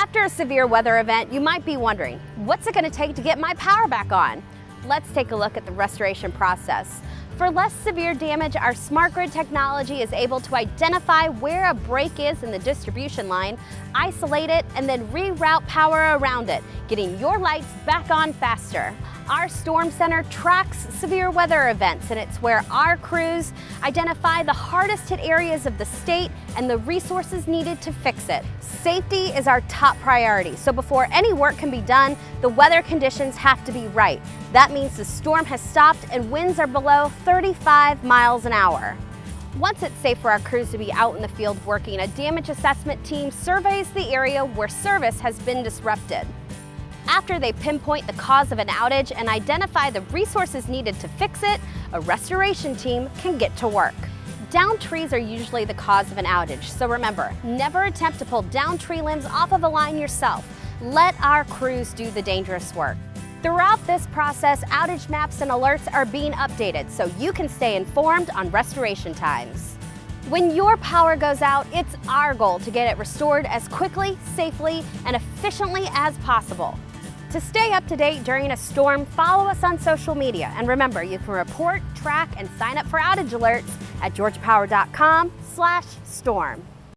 After a severe weather event, you might be wondering, what's it gonna take to get my power back on? Let's take a look at the restoration process. For less severe damage, our smart grid technology is able to identify where a break is in the distribution line, isolate it, and then reroute power around it, getting your lights back on faster. Our Storm Center tracks severe weather events, and it's where our crews identify the hardest hit areas of the state and the resources needed to fix it. Safety is our top priority, so before any work can be done, the weather conditions have to be right. That means the storm has stopped and winds are below 35 miles an hour. Once it's safe for our crews to be out in the field working, a damage assessment team surveys the area where service has been disrupted. After they pinpoint the cause of an outage and identify the resources needed to fix it, a restoration team can get to work. Down trees are usually the cause of an outage, so remember, never attempt to pull down tree limbs off of a line yourself. Let our crews do the dangerous work. Throughout this process, outage maps and alerts are being updated so you can stay informed on restoration times. When your power goes out, it's our goal to get it restored as quickly, safely, and efficiently as possible. To stay up to date during a storm, follow us on social media. And remember, you can report, track, and sign up for outage alerts at georgiapower.com slash storm.